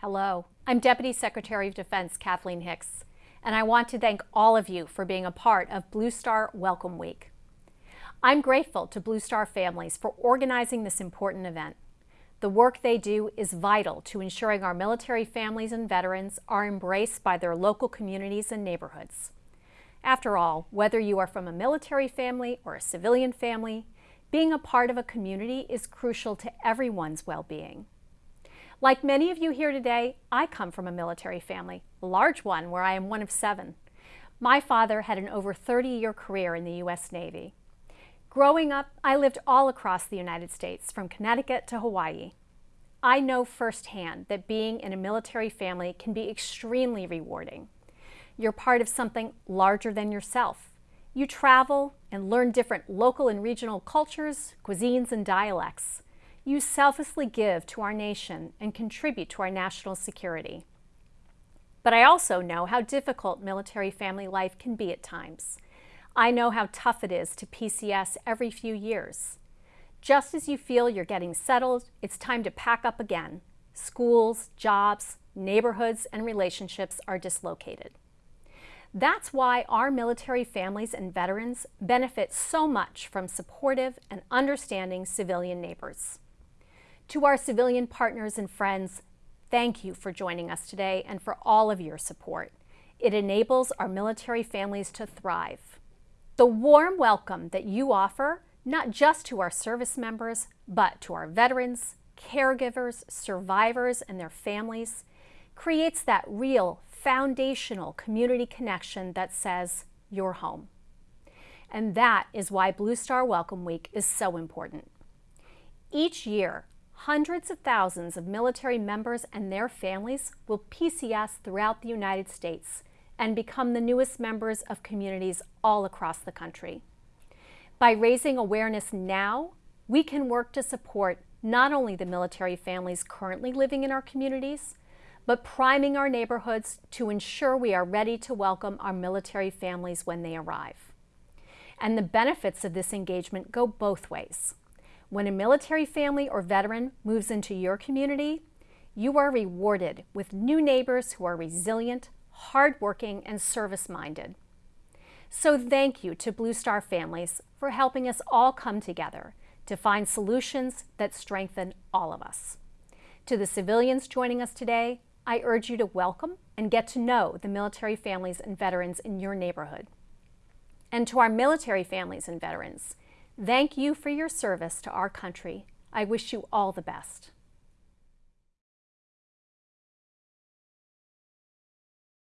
Hello, I'm Deputy Secretary of Defense Kathleen Hicks, and I want to thank all of you for being a part of Blue Star Welcome Week. I'm grateful to Blue Star families for organizing this important event. The work they do is vital to ensuring our military families and veterans are embraced by their local communities and neighborhoods. After all, whether you are from a military family or a civilian family, being a part of a community is crucial to everyone's well-being. Like many of you here today, I come from a military family, a large one where I am one of seven. My father had an over 30-year career in the U.S. Navy. Growing up, I lived all across the United States, from Connecticut to Hawaii. I know firsthand that being in a military family can be extremely rewarding. You're part of something larger than yourself. You travel and learn different local and regional cultures, cuisines, and dialects. You selflessly give to our nation and contribute to our national security. But I also know how difficult military family life can be at times. I know how tough it is to PCS every few years. Just as you feel you're getting settled, it's time to pack up again. Schools, jobs, neighborhoods, and relationships are dislocated. That's why our military families and veterans benefit so much from supportive and understanding civilian neighbors. To our civilian partners and friends, thank you for joining us today and for all of your support. It enables our military families to thrive. The warm welcome that you offer, not just to our service members, but to our veterans, caregivers, survivors, and their families, creates that real foundational community connection that says, you're home. And that is why Blue Star Welcome Week is so important. Each year, hundreds of thousands of military members and their families will PCS throughout the United States and become the newest members of communities all across the country. By raising awareness now, we can work to support not only the military families currently living in our communities, but priming our neighborhoods to ensure we are ready to welcome our military families when they arrive. And the benefits of this engagement go both ways. When a military family or veteran moves into your community, you are rewarded with new neighbors who are resilient, hardworking, and service-minded. So thank you to Blue Star families for helping us all come together to find solutions that strengthen all of us. To the civilians joining us today, I urge you to welcome and get to know the military families and veterans in your neighborhood. And to our military families and veterans, thank you for your service to our country. I wish you all the best.